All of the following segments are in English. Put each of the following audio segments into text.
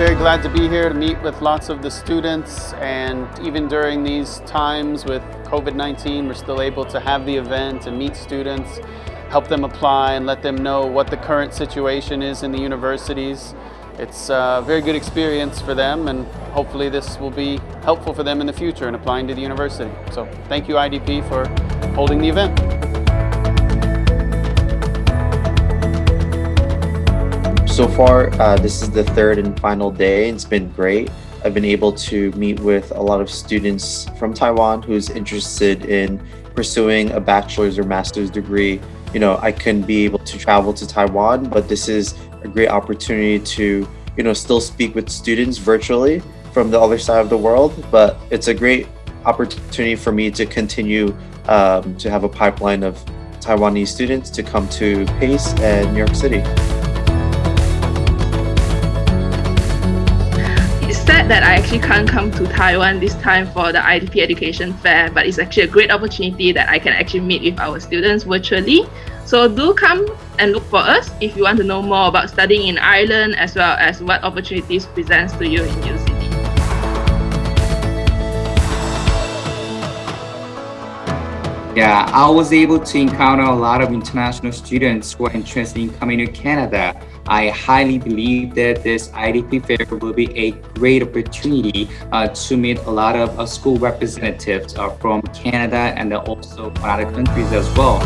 very glad to be here to meet with lots of the students and even during these times with COVID-19 we're still able to have the event and meet students, help them apply and let them know what the current situation is in the universities. It's a very good experience for them and hopefully this will be helpful for them in the future in applying to the university. So thank you IDP for holding the event. So far, uh, this is the third and final day. And it's been great. I've been able to meet with a lot of students from Taiwan who's interested in pursuing a bachelor's or master's degree. You know, I couldn't be able to travel to Taiwan, but this is a great opportunity to, you know, still speak with students virtually from the other side of the world. But it's a great opportunity for me to continue um, to have a pipeline of Taiwanese students to come to Pace and New York City. That I actually can't come to Taiwan this time for the IDP Education Fair, but it's actually a great opportunity that I can actually meet with our students virtually. So do come and look for us if you want to know more about studying in Ireland as well as what opportunities presents to you in UC. Yeah, I was able to encounter a lot of international students who are interested in coming to Canada. I highly believe that this IDP fair will be a great opportunity uh, to meet a lot of uh, school representatives uh, from Canada and also from other countries as well.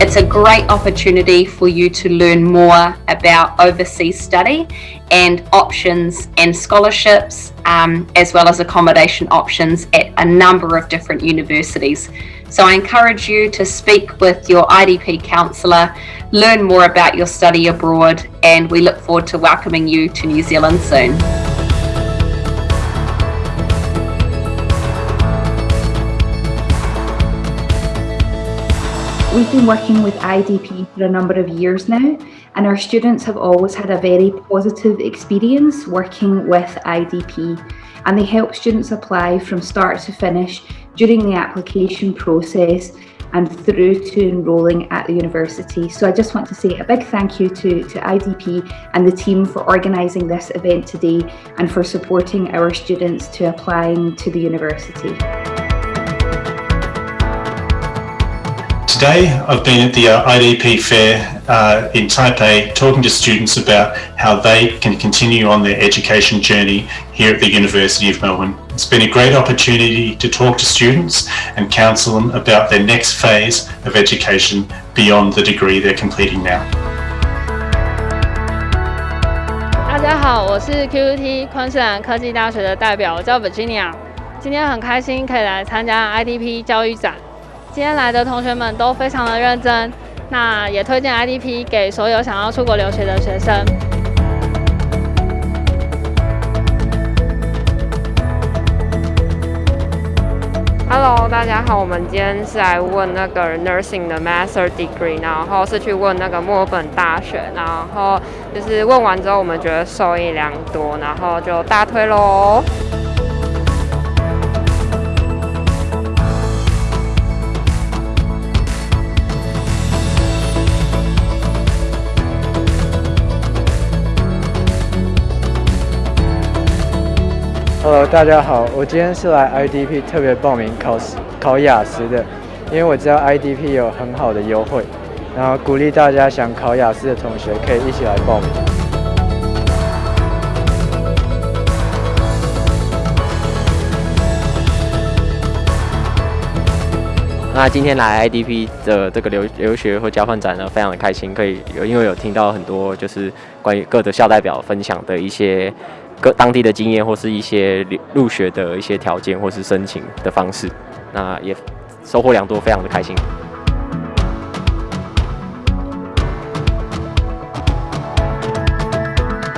It's a great opportunity for you to learn more about overseas study and options and scholarships um, as well as accommodation options at a number of different universities. So I encourage you to speak with your IDP counsellor, learn more about your study abroad and we look forward to welcoming you to New Zealand soon. We've been working with IDP for a number of years now and our students have always had a very positive experience working with IDP and they help students apply from start to finish during the application process and through to enrolling at the university. So I just want to say a big thank you to, to IDP and the team for organising this event today and for supporting our students to applying to the university. Today I've been at the uh, IDP fair uh, in Taipei talking to students about how they can continue on their education journey here at the University of Melbourne. It's been a great opportunity to talk to students and counsel them about their next phase of education beyond the degree they're completing now. 大家好，我是 QUT 昆士兰科技大学的代表，我叫 Virginia。今天很开心可以来参加 IDP 教育展。 今天来的同学们都非常的认真，那也推荐 IDP 给所有想要出国留学的学生。Hello，大家好，我们今天是来问那个 nursing 的 master degree，然后是去问那个墨尔本大学，然后就是问完之后，我们觉得受益良多，然后就大推喽。Hello，大家好，我今天是来 IDP 特别报名考考雅思的，因为我知道 IDP 有很好的优惠，然后鼓励大家想考雅思的同学可以一起来报名。那今天来 IDP 的这个留留学或交换展呢，非常的开心，可以有因为有听到很多就是关于各的校代表分享的一些。各当地的经验，或是一些入学的一些条件，或是申请的方式，那也收获良多，非常的开心。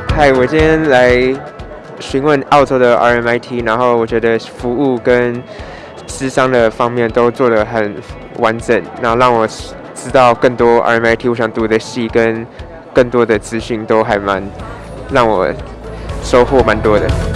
嗨，我今天来询问澳洲的 RMIT，然后我觉得服务跟智商的方面都做得很完整，然后让我知道更多 RMIT 我想读的系跟更多的资讯都还蛮让我。收获蛮多的。